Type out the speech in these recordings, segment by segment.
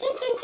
찐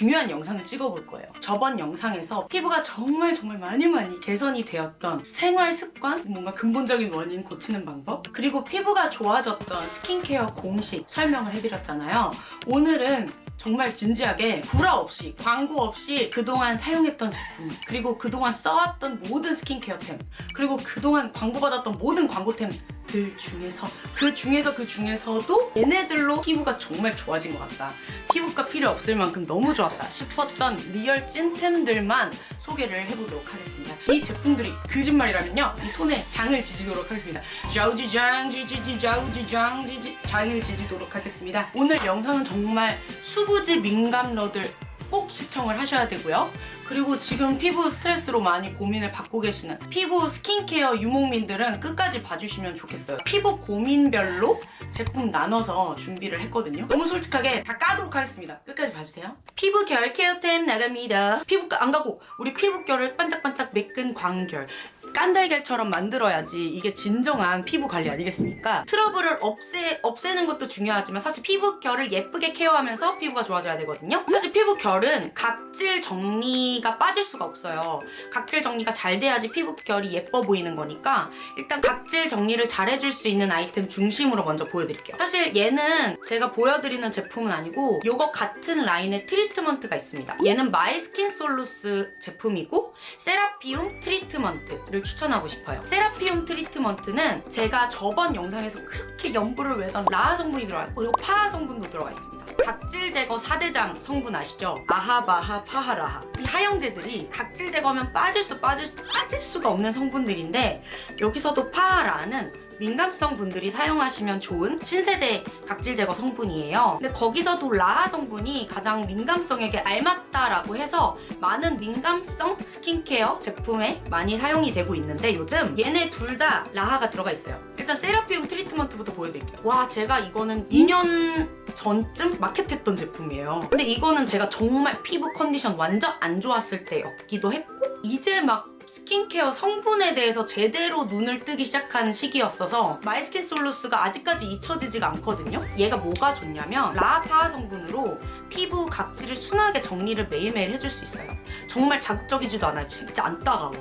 중요한 영상을 찍어볼 거예요. 저번 영상에서 피부가 정말 정말 많이 많이 개선이 되었던 생활 습관, 뭔가 근본적인 원인 고치는 방법, 그리고 피부가 좋아졌던 스킨케어 공식 설명을 해드렸잖아요. 오늘은 정말 진지하게 구라 없이 광고 없이 그동안 사용했던 제품 그리고 그동안 써왔던 모든 스킨케어템 그리고 그동안 광고받았던 모든 광고템 들 중에서 그 중에서 그 중에서도 얘네들로 피부가 정말 좋아진 것 같다. 피부과 필요 없을 만큼 너무 좋았다 싶었던 real 찐템들만 소개를 해보도록 하겠습니다. 이 제품들이 거짓말이라면요 이 손에 장을 지지도록 하겠습니다. 좌우지장 지지지 좌우지장 지지 장을 지지도록 하겠습니다. 오늘 영상은 정말 수부지 민감러들 꼭 시청을 하셔야 되고요. 그리고 지금 피부 스트레스로 많이 고민을 받고 계시는 피부 스킨케어 유목민들은 끝까지 봐주시면 좋겠어요. 피부 고민별로 제품 나눠서 준비를 했거든요. 너무 솔직하게 다 까도록 하겠습니다. 끝까지 봐주세요. 피부 결 케어템 나갑니다. 피부과 안 가고 우리 피부결을 반딱반딱 매끈 광결 깐달걀처럼 만들어야지 이게 진정한 피부 관리 아니겠습니까? 트러블을 없애, 없애는 것도 중요하지만 사실 피부 결을 예쁘게 케어하면서 피부가 좋아져야 되거든요. 사실 피부 결은 각질 정리가 빠질 수가 없어요. 각질 정리가 잘 돼야지 피부 결이 예뻐 보이는 거니까 일단 각질 정리를 잘 해줄 수 있는 아이템 중심으로 먼저 보여드릴게요. 사실 얘는 제가 보여드리는 제품은 아니고 이거 같은 라인의 트리트먼트가 있습니다. 얘는 마이스킨 솔루스 제품이고 세라피움 트리트먼트를 추천하고 싶어요. 세라피움 트리트먼트는 제가 저번 영상에서 그렇게 염불을 외던 라하 성분이 들어가 있고 그리고 파하 성분도 들어가 있습니다. 각질 제거 4대장 성분 아시죠? 아하바하 파하라하 이 하 형제들이 각질 제거하면 빠질 수 빠질 수 빠질 수가 없는 성분들인데 여기서도 파하라는 민감성 분들이 사용하시면 좋은 신세대 각질 제거 성분이에요. 근데 거기서도 라하 성분이 가장 민감성에게 알맞다라고 해서 많은 민감성 스킨케어 제품에 많이 사용이 되고 있는데 요즘 얘네 둘 다 라하가 들어가 있어요. 일단 세라피움 트리트먼트부터 보여드릴게요. 와 제가 이거는 2년 전쯤 마켓했던 제품이에요. 근데 이거는 제가 정말 피부 컨디션 완전 안 좋았을 때였기도 했고 이제 막 스킨케어 성분에 대해서 제대로 눈을 뜨기 시작한 시기였어서 마이스킨 솔루스가 아직까지 잊혀지지가 않거든요. 얘가 뭐가 좋냐면 라파 성분으로 피부 각질을 순하게 정리를 매일매일 해줄 수 있어요. 정말 자극적이지도 않아요. 진짜 안 따가워.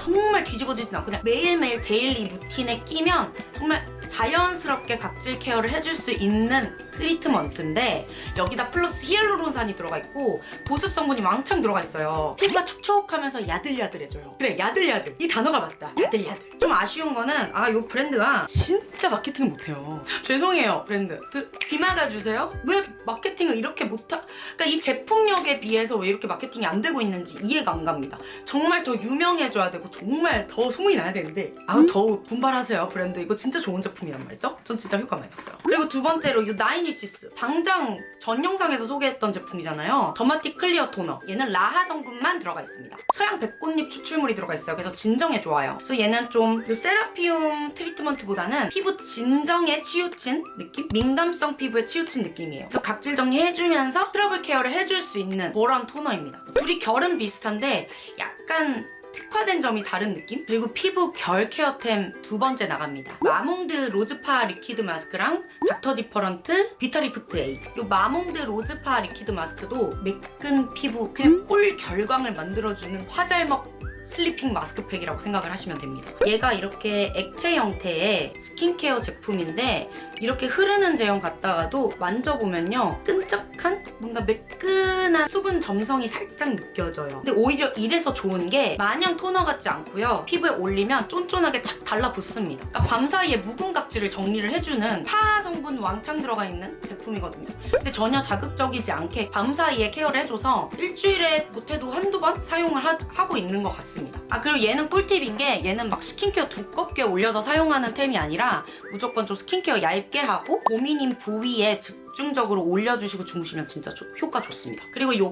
정말 뒤집어지진 않고 그냥 매일매일 daily routine에 끼면 정말 자연스럽게 각질 케어를 해줄 수 있는 트리트먼트인데 여기다 플러스 히알루론산이 들어가 있고 보습 성분이 왕창 들어가 있어요. 피부가 촉촉하면서 야들야들해져요. 그래 야들야들 이 단어가 맞다. 야들야들. 좀 아쉬운 거는 아 이 브랜드가 진짜 마케팅을 못해요. 죄송해요 브랜드. 그, 귀 막아주세요. 왜 마케팅을 이렇게 못하... 그러니까 이 제품력에 비해서 왜 이렇게 마케팅이 안 되고 있는지 이해가 안 갑니다. 정말 더 유명해져야 되고 정말 더 소문이 나야 되는데 아우 더 분발하세요 브랜드. 이거 진짜 좋은 제품 이란 말이죠? 전 진짜 효과 많이 봤어요. 그리고 두 번째로 이 나이니시스 당장 전 영상에서 소개했던 제품이잖아요. 더마틱 클리어 토너. 얘는 라하 성분만 들어가 있습니다. 서양 배꽃잎 추출물이 들어가 있어요. 그래서 진정에 좋아요. 그래서 얘는 좀 이 세라피움 트리트먼트보다는 피부 진정에 치우친 느낌? 민감성 피부에 치우친 느낌이에요. 그래서 각질 정리해주면서 트러블 케어를 해줄 수 있는 그런 토너입니다. 둘이 결은 비슷한데 약간 특화된 점이 다른 느낌? 그리고 피부 결 케어템 두 번째 나갑니다. 마몽드 로즈파 리퀴드 마스크랑 닥터 디퍼런트 비타리프트 A 이 마몽드 로즈파 리퀴드 마스크도 매끈 피부 그냥 꿀 결광을 만들어주는 화잘먹 슬리핑 마스크팩이라고 생각을 하시면 됩니다. 얘가 이렇게 액체 형태의 스킨케어 제품인데 이렇게 흐르는 제형 같다가도 만져보면요 끈적한 뭔가 매끈한 수분 점성이 살짝 느껴져요. 근데 오히려 이래서 좋은 게 마냥 토너 같지 않고요. 피부에 올리면 쫀쫀하게 착 달라붙습니다. 그러니까 밤 사이에 묵은 각질을 정리를 해주는 파하 성분 왕창 들어가 있는 제품이거든요. 근데 전혀 자극적이지 않게 밤 사이에 케어를 해줘서 일주일에 못해도 한두 번 사용을 하, 하고 있는 것 같습니다. 아 그리고 얘는 꿀팁인 게 얘는 막 스킨케어 두껍게 올려서 사용하는 템이 아니라 무조건 좀 스킨케어 얇게 하고 고민인 부위에 집중적으로 올려주시고 주무시면 진짜 좋- 효과 좋습니다. 그리고 이거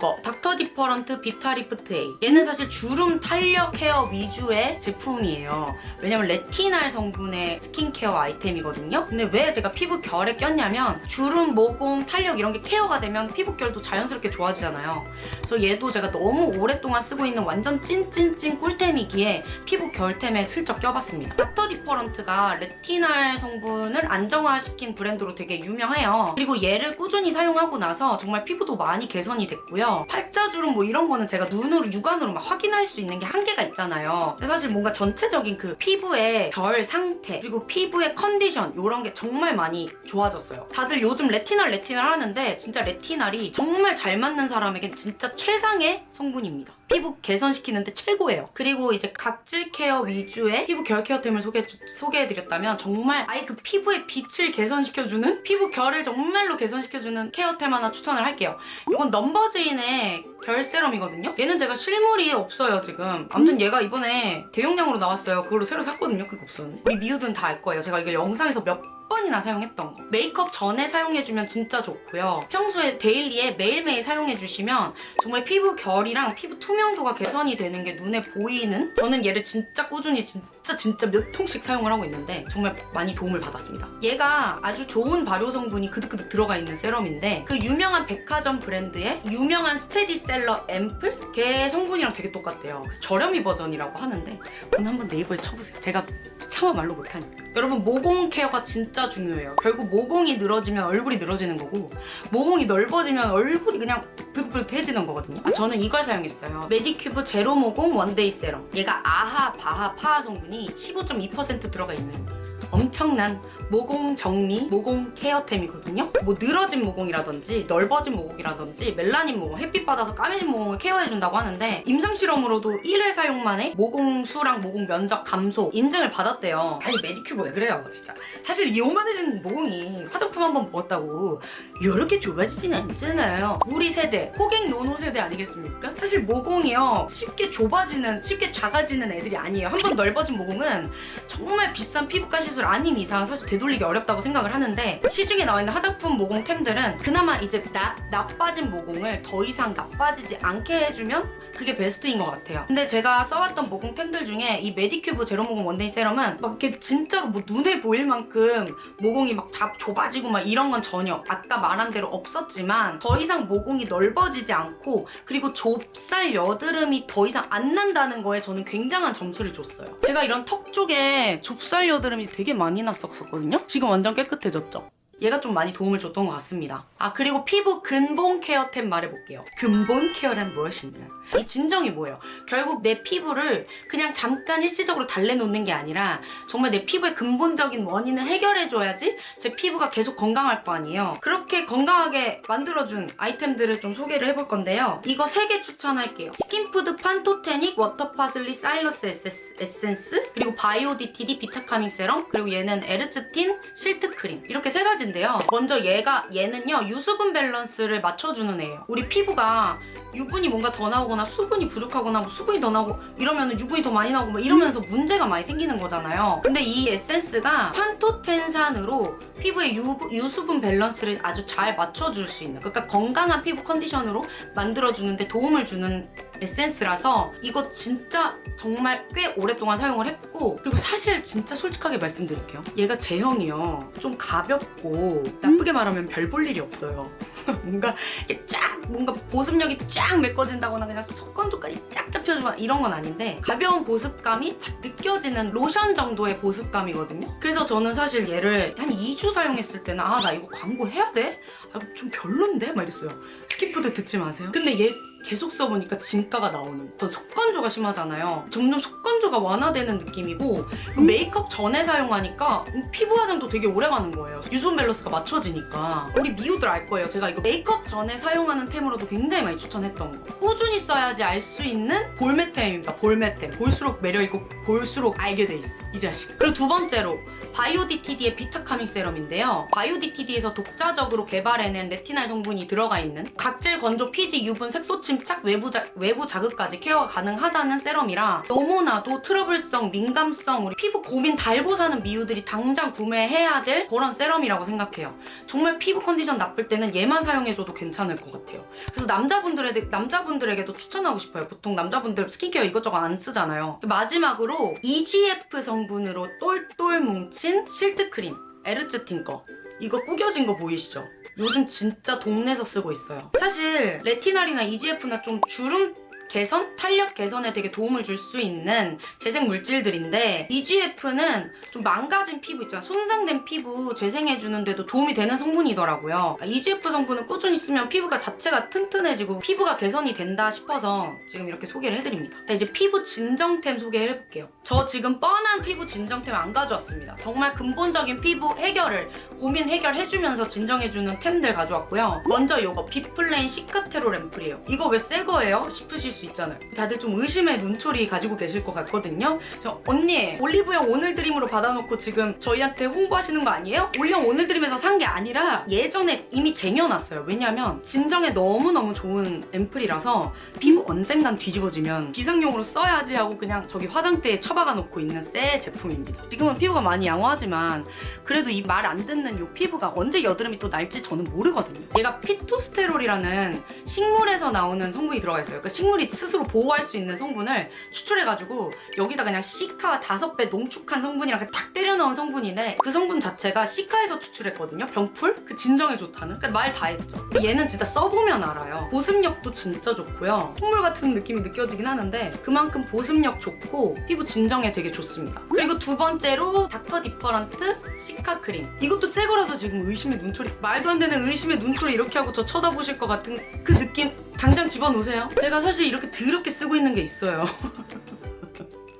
닥터 디퍼런트 비타리프트 A 얘는 사실 주름 탄력 케어 위주의 제품이에요. 왜냐면 레티날 성분의 스킨케어 아이템이거든요. 근데 왜 제가 피부 결에 꼈냐면 주름, 모공, 탄력 이런 게 케어가 되면 피부 결도 자연스럽게 좋아지잖아요. 그래서 얘도 제가 너무 오랫동안 쓰고 있는 완전 찐찐찐 꿀템이기에 피부 결템에 슬쩍 껴봤습니다. 닥터 디퍼런트가 레티날 성분을 안정화시킨 브랜드로 되게 유명해요. 그리고 얘를 꾸준히 사용하고 나서 정말 피부도 많이 개선이 됐고요. 팔자 주름 뭐 이런 거는 제가 눈으로 육안으로 막 확인할 수 있는 게 한계가 있잖아요. 사실 뭔가 전체적인 그 피부의 결 상태 그리고 피부의 컨디션 이런 게 정말 많이 좋아졌어요. 다들 요즘 레티날 레티날 하는데 진짜 레티날이 정말 잘 맞는 사람에겐 진짜 최상의 성분입니다. 피부 개선시키는데 최고예요. 그리고 이제 각질 케어 위주의 피부 결 케어템을 소개, 소개해드렸다면 정말 아예 그 피부의 빛을 개선시켜주는 피부 결을 정말로 개선시켜주는 케어템 하나 추천을 할게요. 이건 넘버즈인의 결 세럼이거든요. 얘는 제가 실물이 없어요 지금. 아무튼 얘가 이번에 대용량으로 나왔어요. 그걸로 새로 샀거든요. 그게 없었는데. 우리 미우들은 다 알 거예요. 제가 이거 영상에서 몇 번이나 사용했던 거. 메이크업 전에 사용해주면 진짜 좋고요. 평소에 데일리에 매일매일 사용해주시면 정말 피부 결이랑 피부 투명도가 개선이 되는 게 눈에 보이는 저는 얘를 진짜 꾸준히 진짜 진짜 몇 통씩 사용을 하고 있는데 정말 많이 도움을 받았습니다. 얘가 아주 좋은 발효 성분이 그득그득 들어가 있는 세럼인데 그 유명한 백화점 브랜드의 유명한 스테디셀러 앰플 걔 성분이랑 되게 똑같대요. 저렴이 버전이라고 하는데 오늘 한번 네이버에 쳐보세요. 제가 차마 말로 못하니까. 여러분 모공 케어가 진짜 중요해요. 결국 모공이 늘어지면 얼굴이 늘어지는 거고 모공이 넓어지면 얼굴이 그냥 불긋불긋해지는 거거든요. 아, 저는 이걸 사용했어요. 메디큐브 제로 모공 원데이 세럼. 얘가 아하, 바하, 파하 성분이 15.2% 들어가 있는 엄청난 모공 정리, 모공 케어템이거든요. 뭐 늘어진 모공이라든지 넓어진 모공이라든지 멜라닌 모공, 햇빛 받아서 까매진 모공을 케어해준다고 하는데 임상 실험으로도 1회 사용 만에 모공 수랑 모공 면적 감소 인증을 받았대요. 아니 메디큐브 왜 그래요, 진짜. 사실 이 요만해진 모공이 화장품 한 번 먹었다고 이렇게 좁아지진 않잖아요. 우리 세대, 호갱 노노 세대 아니겠습니까? 사실 모공이요 쉽게 좁아지는, 쉽게 작아지는 애들이 아니에요. 한 번 넓어진 모공은 정말 비싼 피부과 시술 아닌 이상 사실 되돌리기 어렵다고 생각을 하는데 시중에 나와 있는 화장품 모공템들은 그나마 이제 나, 나빠진 모공을 더 이상 나빠지지 않게 해주면 그게 베스트인 것 같아요. 근데 제가 써왔던 모공템들 중에 이 메디큐브 제로 모공 원데이 세럼은 막 이렇게 진짜로 뭐 눈에 보일 만큼 모공이 막 잡, 좁아지고 막 이런 건 전혀 아까 말한 대로 없었지만 더 이상 모공이 넓어지지 않고 그리고 좁쌀 여드름이 더 이상 안 난다는 거에 저는 굉장한 점수를 줬어요. 제가 이런 턱 쪽에 좁쌀 여드름이 되게 많이 났었거든요. 지금 완전 깨끗해졌죠. 얘가 좀 많이 도움을 줬던 것 같습니다. 아 그리고 피부 근본 케어템 말해볼게요. 근본 케어란 무엇인가? 이 진정이 뭐예요? 결국 내 피부를 그냥 잠깐 일시적으로 달래놓는 게 아니라 정말 내 피부의 근본적인 원인을 해결해줘야지 제 피부가 계속 건강할 거 아니에요. 그렇게 건강하게 만들어준 아이템들을 좀 소개를 해볼 건데요. 이거 3개 추천할게요. 스킨푸드 판토테닉 워터파슬리 사일러스 에센스, 에센스 그리고 바이오 DTD 비타카밍 세럼 그리고 얘는 에르츠틴 실트 크림 이렇게 세 가지인데 요. 먼저 얘가 얘는요 유수분 밸런스를 맞춰주는 애예요. 우리 피부가 유분이 뭔가 더 나오거나 수분이 부족하거나 뭐 수분이 더 나오고 이러면 유분이 더 많이 나오고 막 이러면서 문제가 많이 생기는 거잖아요. 근데 이 에센스가 판토텐산으로 피부의 유, 유수분 밸런스를 아주 잘 맞춰줄 수 있는 그러니까 건강한 피부 컨디션으로 만들어주는데 도움을 주는 에센스라서 이거 진짜 정말 꽤 오랫동안 사용을 했고 그리고 사실 진짜 솔직하게 말씀드릴게요. 얘가 제형이요. 좀 가볍고 나쁘게 말하면 별 볼 일이 없어요. 뭔가 이렇게 쫙 뭔가 보습력이 쫙 메꿔진다거나 그냥 속건조까지 쫙 잡혀주거나 이런 건 아닌데 가벼운 보습감이 착 느껴지는 로션 정도의 보습감이거든요. 그래서 저는 사실 얘를 한 2주 사용했을 때는 아 나 이거 광고 해야 돼? 아, 좀 별론데? 막 이랬어요. 스킨푸드 듣지 마세요. 근데 얘 계속 써보니까 진가가 나오는 거. 전 속건조가 심하잖아요. 점점 속건조가 완화되는 느낌이고 그 메이크업 전에 사용하니까 피부 화장도 되게 오래 가는 거예요. 유수분 밸런스가 맞춰지니까. 우리 미우들 알 거예요. 제가 이거 메이크업 전에 사용하는 템으로도 굉장히 많이 추천했던 거. 꾸준히 써야지 알 수 있는 볼매템입니다. 볼매템. 볼수록 매력있고 볼수록 알게 돼 있어. 이 자식. 그리고 두 번째로 바이오디티디의 비타카밍 세럼인데요. 바이오디티디에서 독자적으로 개발해낸 레티날 성분이 들어가 있는 각질 건조 피지 유분 색소 침착 외부, 자, 외부 자극까지 케어가 가능하다는 세럼이라 너무나도 트러블성 민감성 우리 피부 고민 달고 사는 미우들이 당장 구매해야 될 그런 세럼이라고 생각해요. 정말 피부 컨디션 나쁠 때는 얘만 사용해줘도 괜찮을 것 같아요. 그래서 남자분들에, 남자분들에게도 추천하고 싶어요. 보통 남자분들 스킨케어 이것저것 안 쓰잖아요. 마지막으로 EGF 성분으로 똘똘 뭉친 실트 크림. 에르츠 틴 거. 이거 구겨진 거 보이시죠? 요즘 진짜 동네에서 쓰고 있어요. 사실 레티날이나 EGF나 좀 주름 개선, 탄력 개선에 되게 도움을 줄 수 있는 재생 물질들인데 EGF는 좀 망가진 피부 있잖아 손상된 피부 재생해주는 데도 도움이 되는 성분이더라고요. EGF 성분을 꾸준히 쓰면 피부가 자체가 튼튼해지고 피부가 개선이 된다 싶어서 지금 이렇게 소개를 해드립니다. 자, 이제 피부 진정템 소개해볼게요. 저 지금 뻔한 피부 진정템 안 가져왔습니다. 정말 근본적인 피부 해결을 고민 해결해주면서 진정해주는 템들 가져왔고요. 먼저 요거 비플레인 시카테롤 앰플이에요. 이거 왜 새 거예요? 싶으실 수 있잖아요. 다들 좀 의심의 눈초리 가지고 계실 것 같거든요. 저 언니 올리브영 오늘 드림으로 받아놓고 지금 저희한테 홍보하시는 거 아니에요? 올리영 오늘 드림에서 산 게 아니라 예전에 이미 쟁여놨어요. 왜냐면 진정에 너무너무 좋은 앰플이라서 피부 언젠간 뒤집어지면 비상용으로 써야지 하고 그냥 저기 화장대에 처박아 놓고 있는 새 제품입니다. 지금은 피부가 많이 양호하지만 그래도 이 말 안 듣는 이 피부가 언제 여드름이 또 날지 저는 모르거든요. 얘가 피토스테롤이라는 식물에서 나오는 성분이 들어가 있어요. 그러니까 식물이 스스로 보호할 수 있는 성분을 추출해가지고 여기다 그냥 시카 다섯 배 농축한 성분이랑 탁 때려 넣은 성분인데 그 성분 자체가 시카에서 추출했거든요. 병풀? 그 진정에 좋다는? 그러니까 말 다 했죠. 얘는 진짜 써보면 알아요. 보습력도 진짜 좋고요. 콧물 같은 느낌이 느껴지긴 하는데 그만큼 보습력 좋고 피부 진정에 되게 좋습니다. 그리고 두 번째로 닥터 디퍼런트 시카 크림. 이것도 새 거라서 지금 의심의 눈초리 말도 안 되는 의심의 눈초리 이렇게 하고 저 쳐다보실 것 같은 그 느낌 당장 집어놓으세요. 제가 사실 이렇게 더럽게 쓰고 있는 게 있어요.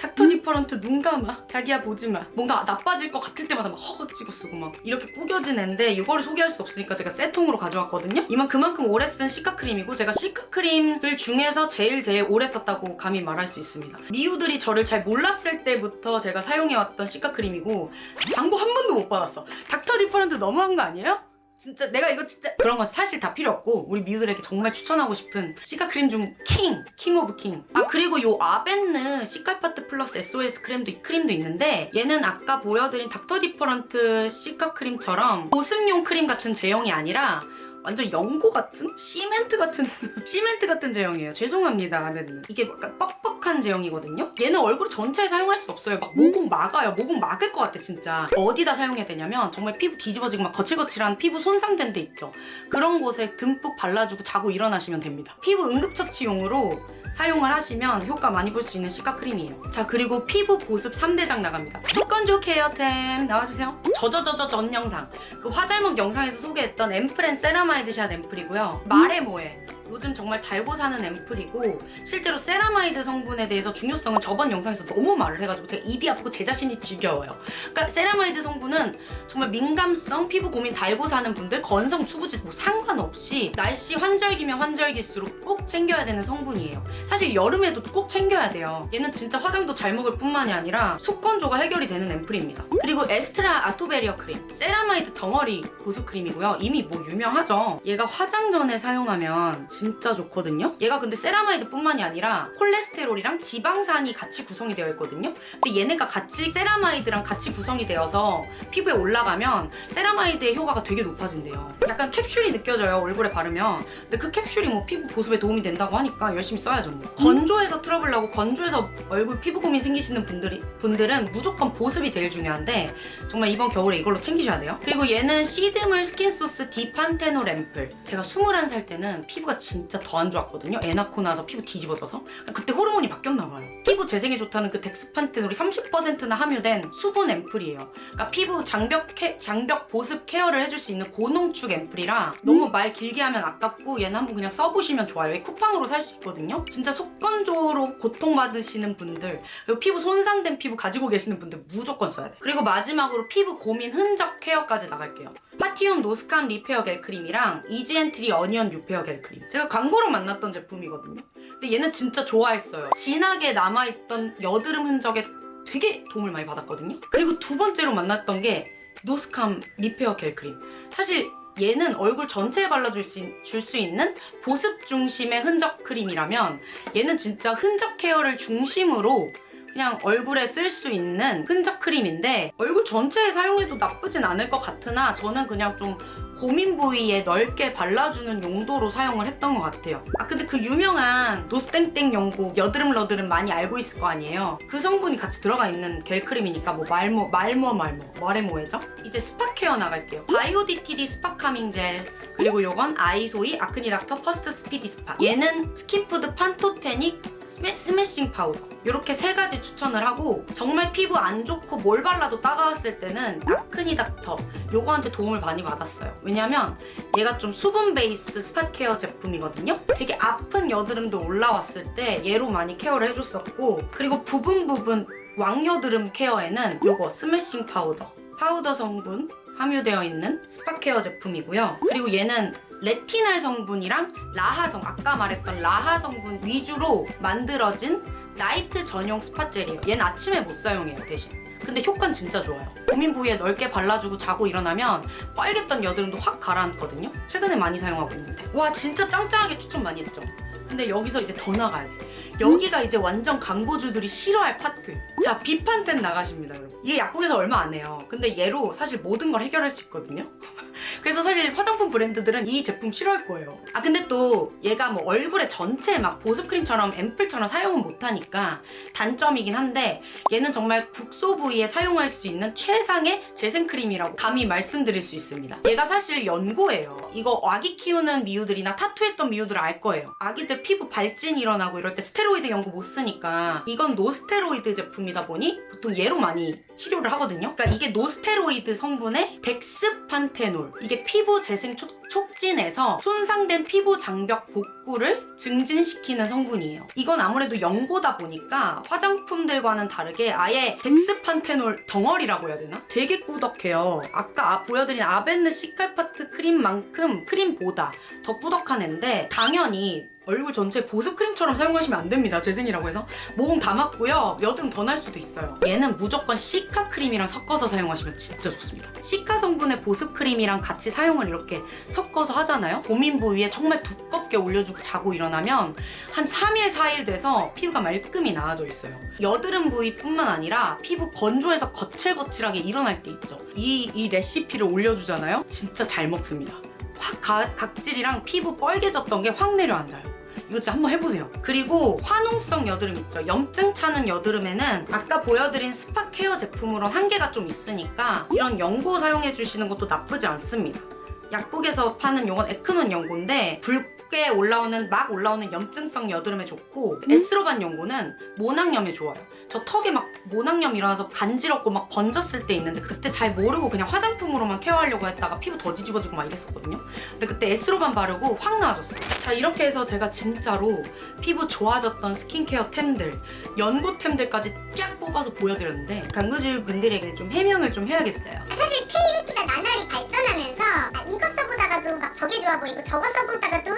닥터 디퍼런트 눈 감아. 자기야 보지마. 뭔가 나빠질 것 같을 때마다 막 허겁지겁 쓰고 막 이렇게 구겨진 앤데 이거를 소개할 수 없으니까 제가 세 통으로 가져왔거든요. 이만 그만큼 오래 쓴 시카크림이고 제가 시카크림들 중에서 제일 제일 오래 썼다고 감히 말할 수 있습니다. 미우들이 저를 잘 몰랐을 때부터 제가 사용해왔던 시카크림이고 광고 한 번도 못 받았어. 닥터 디퍼런트 너무한 거 아니에요? 진짜 내가 이거 진짜 그런 건 사실 다 필요 없고 우리 미우들에게 정말 추천하고 싶은 시카 크림 중 king! king of king. 아 그리고 요 아벤느 시칼파트 플러스 SOS 크림도 크림도 있는데 얘는 아까 보여드린 닥터 디퍼런트 시카 크림처럼 보습용 크림 같은 제형이 아니라 완전 연고 같은? 시멘트 같은 시멘트 같은 제형이에요. 죄송합니다 아벤느 이게 약간 뻑뻑한 제형이거든요? 얘는 얼굴 전체에 사용할 수 없어요. 막 모공 막아요. 모공 막을 것 같아 진짜. 어디다 사용해야 되냐면 정말 피부 뒤집어지고 막 거칠거칠한 피부 손상된 데 있죠? 그런 곳에 듬뿍 발라주고 자고 일어나시면 됩니다. 피부 응급처치용으로 사용을 하시면 효과 많이 볼 수 있는 시카 크림이에요. 자 그리고 피부 보습 3대장 나갑니다. 속건조 케어템 나와주세요. 저저저저 전 영상 그 화잘먹 영상에서 소개했던 앰플엔 세라마이드 샷 앰플이고요. 말해 뭐해 요즘 정말 달고 사는 앰플이고 실제로 세라마이드 성분에 대해서 중요성은 저번 영상에서 너무 말을 해가지고 제가 입이 아프고 제 자신이 지겨워요. 그러니까 세라마이드 성분은 정말 민감성, 피부 고민 달고 사는 분들, 건성, 수부지 뭐 상관없이 날씨 환절기면 환절기일수록 꼭 챙겨야 되는 성분이에요. 사실 여름에도 꼭 챙겨야 돼요. 얘는 진짜 화장도 잘 먹을 뿐만이 아니라 속건조가 해결이 되는 앰플입니다. 그리고 에스트라 아토베리어 크림, 세라마이드 덩어리 보습 크림이고요. 이미 뭐 유명하죠. 얘가 화장 전에 사용하면 진짜 좋거든요. 얘가 근데 세라마이드 뿐만이 아니라 콜레스테롤이랑 지방산이 같이 구성이 되어 있거든요. 근데 얘네가 같이 세라마이드랑 같이 구성이 되어서 피부에 올라가면 세라마이드의 효과가 되게 높아진대요. 약간 캡슐이 느껴져요. 얼굴에 바르면. 근데 그 캡슐이 뭐 피부 보습에 도움이 된다고 하니까 열심히 써야죠. 뭐. 건조해서 트러블 나고 건조해서 얼굴 피부 고민 생기시는 분들이 분들은 무조건 보습이 제일 중요한데 정말 이번 겨울에 이걸로 챙기셔야 돼요. 그리고 얘는 시드물 스킨소스 디판테놀 앰플. 제가 21살 때는 피부가 진짜 더 안 좋았거든요. 애 낳고 나서 피부 뒤집어져서. 그때 호르몬이 바뀌었나 봐요. 피부 재생에 좋다는 그 덱스판테놀이 30%나 함유된 수분 앰플이에요. 그러니까 피부 장벽 케, 장벽 보습 케어를 해줄 수 있는 고농축 앰플이라 너무 말 길게 하면 아깝고 얘는 한번 그냥 써보시면 좋아요. 얘 쿠팡으로 살 수 있거든요. 진짜 속건조로 고통받으시는 분들 그리고 피부 손상된 피부 가지고 계시는 분들 무조건 써야 돼요. 그리고 마지막으로 피부 고민 흔적 케어까지 나갈게요. 파티온 노스캄 리페어 겔 크림이랑 이즈앤트리 어니언 뉴페어 겔 크림. 제가 광고로 만났던 제품이거든요. 근데 얘는 진짜 좋아했어요. 진하게 남아있던 여드름 흔적에 되게 도움을 많이 받았거든요. 그리고 두 번째로 만났던 게 노스캄 리페어 겔 크림. 사실 얘는 얼굴 전체에 발라줄 수, 줄수 있는 보습 중심의 흔적 크림이라면 얘는 진짜 흔적 케어를 중심으로 그냥 얼굴에 쓸 수 있는 흔적 크림인데 얼굴 전체에 사용해도 나쁘진 않을 것 같으나 저는 그냥 좀 고민 부위에 넓게 발라주는 용도로 사용을 했던 것 같아요. 아 근데 그 유명한 노스땡땡 연고 여드름 러드름 많이 알고 있을 거 아니에요. 그 성분이 같이 들어가 있는 겔 크림이니까 뭐 말모 말모 말모 말해 뭐해죠? 이제 spot 케어 나갈게요. 바이오디티디 스팟 카밍 젤 그리고 요건 아이소이 아크니닥터 퍼스트 스피디 스팟 얘는 스킨푸드 판토테닉 스매, 스매싱 파우더. 이렇게 세 가지 추천을 하고 정말 피부 안 좋고 뭘 발라도 따가웠을 때는 아크니 닥터. 요거한테 도움을 많이 받았어요. 왜냐면 얘가 좀 수분 베이스 spot 케어 제품이거든요. 되게 아픈 여드름도 올라왔을 때 얘로 많이 케어를 해줬었고 그리고 부분 부분 왕여드름 케어에는 요거 스매싱 파우더. 파우더 성분 함유되어 있는 spot 케어 제품이고요. 그리고 얘는 레티날 성분이랑 라하성, 아까 말했던 라하 성분 위주로 만들어진 나이트 전용 spot 젤이에요. 얘는 아침에 못 사용해요, 대신. 근데 효과는 진짜 좋아요. 고민 부위에 넓게 발라주고 자고 일어나면 뻘갰던 여드름도 확 가라앉거든요. 최근에 많이 사용하고 있는데. 와, 진짜 짱짱하게 추천 많이 했죠. 근데 여기서 이제 더 나가야 돼. 여기가 이제 완전 광고주들이 싫어할 파트. 자, 비판텐 나가십니다. 이게 약국에서 얼마 안 해요. 근데 얘로 사실 모든 걸 해결할 수 있거든요. 그래서 사실 화장품 브랜드들은 이 제품 싫어할 거예요. 아, 근데 또 얘가 뭐 얼굴에 전체에 막 보습크림처럼 앰플처럼 사용은 못하니까 단점이긴 한데 얘는 정말 국소 부위에 사용할 수 있는 최상의 재생크림이라고 감히 말씀드릴 수 있습니다. 얘가 사실 연고예요. 이거 아기 키우는 미우들이나 타투했던 미우들 알 거예요. 아기들 피부 발진 일어나고 이럴 때 스테로이드 연고 못 쓰니까 이건 노스테로이드 제품이다 보니 보통 얘로 많이 치료를 하거든요. 그러니까 이게 노스테로이드 성분의 덱스판테놀 이게 피부 재생 촉, 촉진해서 손상된 피부 장벽 복구를 증진시키는 성분이에요. 이건 아무래도 연고다 보니까 화장품들과는 다르게 아예 덱스판테놀 덩어리라고 해야 되나? 되게 꾸덕해요. 아까 보여드린 아벤느 시칼파트 크림만큼 크림보다 더 꾸덕한 앤데 당연히 얼굴 전체에 보습크림처럼 사용하시면 안 됩니다. 재생이라고 해서. 모공 다 맞고요. 여드름 더 날 수도 있어요. 얘는 무조건 시카 크림이랑 섞어서 사용하시면 진짜 좋습니다. 시카 성분의 보습크림이랑 같이 사용을 이렇게 섞어서 하잖아요. 고민 부위에 정말 두껍게 올려주고 자고 일어나면 한 3일, 4일 돼서 피부가 말끔히 나아져 있어요. 여드름 부위뿐만 아니라 피부 건조해서 거칠거칠하게 일어날 때 있죠. 이, 이 레시피를 올려주잖아요. 진짜 잘 먹습니다. 확 가- 각질이랑 피부 뻘개졌던 게 확 내려앉아요. 이거 진짜 한번 해보세요. 그리고 화농성 여드름 있죠. 염증 차는 여드름에는 아까 보여드린 spot 케어 제품으로 한계가 좀 있으니까 이런 연고 사용해 주시는 것도 나쁘지 않습니다. 약국에서 파는 요건 에크논 연고인데 붉게 올라오는 막 올라오는 염증성 여드름에 좋고 에스로반 연고는 모낭염에 좋아요. 저 턱에 막 모낭염 일어나서 간지럽고 막 번졌을 때 있는데 그때 잘 모르고 그냥 화장품으로만 케어하려고 했다가 피부 더 뒤집어지고 막 이랬었거든요. 근데 그때 에스로반 바르고 확 나아졌어요. 자 이렇게 해서 제가 진짜로 피부 좋아졌던 스킨케어 템들, 연고템들까지 쫙 뽑아서 보여드렸는데 강구주 분들에게 좀 해명을 좀 해야겠어요. 아, 사실 K뷰티가 나날이 발전하면서 아, 이거 좋아 보이고 저거 써보다가도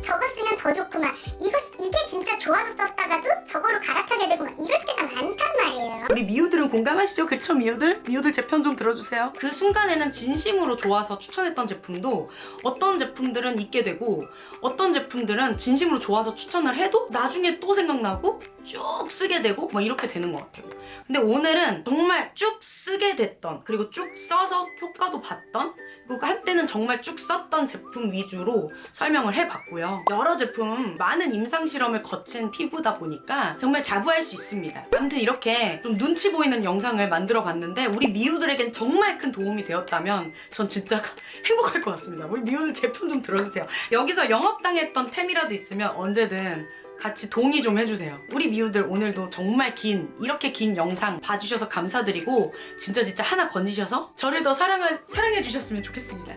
저거 쓰면 더막 이거 이게 진짜 좋아서 썼다가도 저거로 갈아타게 되고 막 이럴 때가 많단 말이에요. 우리 미우들은 공감하시죠? 그쵸 미우들? 미우들 제 편 좀 들어주세요. 그 순간에는 진심으로 좋아서 추천했던 제품도 어떤 제품들은 잊게 되고 어떤 제품들은 진심으로 좋아서 추천을 해도 나중에 또 생각나고 쭉 쓰게 되고 막 이렇게 되는 것 같아요. 근데 오늘은 정말 쭉 쓰게 됐던 그리고 쭉 써서 효과도 봤던 한때는 정말 쭉 썼던 제품 위주로 설명을 해봤고요. 여러 제품 많은 임상 실험을 거친 피부다 보니까 정말 자부할 수 있습니다. 아무튼 이렇게 좀 눈치 보이는 영상을 만들어 봤는데 우리 미우들에겐 정말 큰 도움이 되었다면 전 진짜 행복할 것 같습니다. 우리 미우들 제품 좀 들어주세요. 여기서 영업 당했던 템이라도 있으면 언제든 같이 동의 좀 해주세요. 우리 미우들 오늘도 정말 긴 이렇게 긴 영상 봐주셔서 감사드리고 진짜 진짜 하나 건지셔서 저를 더 사랑하, 사랑해 주셨으면 좋겠습니다.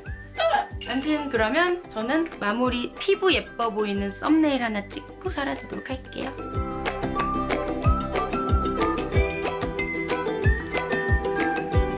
아무튼 그러면 저는 마무리 피부 예뻐 보이는 썸네일 하나 찍고 사라지도록 할게요.